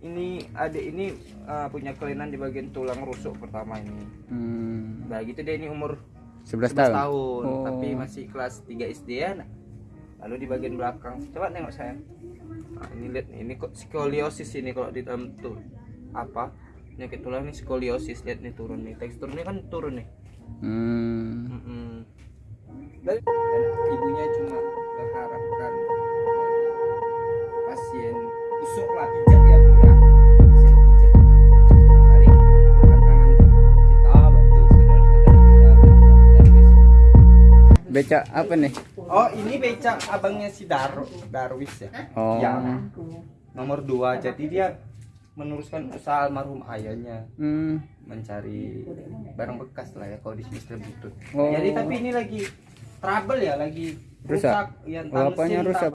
ini adik ini uh, punya kelainan di bagian tulang rusuk pertama ini Hmm, nah gitu dia ini umur 11 11 tahun. tahun, Oh. tapi masih kelas 3 SD ya nak. lalu di bagian belakang coba tengok saya nah, ini lihat ini kok skoliosis ini kalau di dalam tuh apa penyakit tulang ini skoliosis lihat nih turun nih teksturnya kan turun nih Hmm. Mm-mm. dan, dan Becak apa nih? Oh ini becak abangnya si Daro Darwis ya Oh. yang nomor dua jadi dia meneruskan usaha almarhum ayahnya Hmm. mencari barang bekas lah ya kalau di sini Butut. Oh. Jadi tapi ini lagi trouble ya, lagi Rusak. ya, Oh, apanya mesin rusak?